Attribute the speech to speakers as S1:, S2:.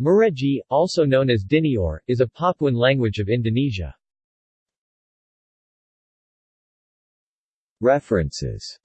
S1: Mureji, also known as Dinior, is a Papuan language of Indonesia. References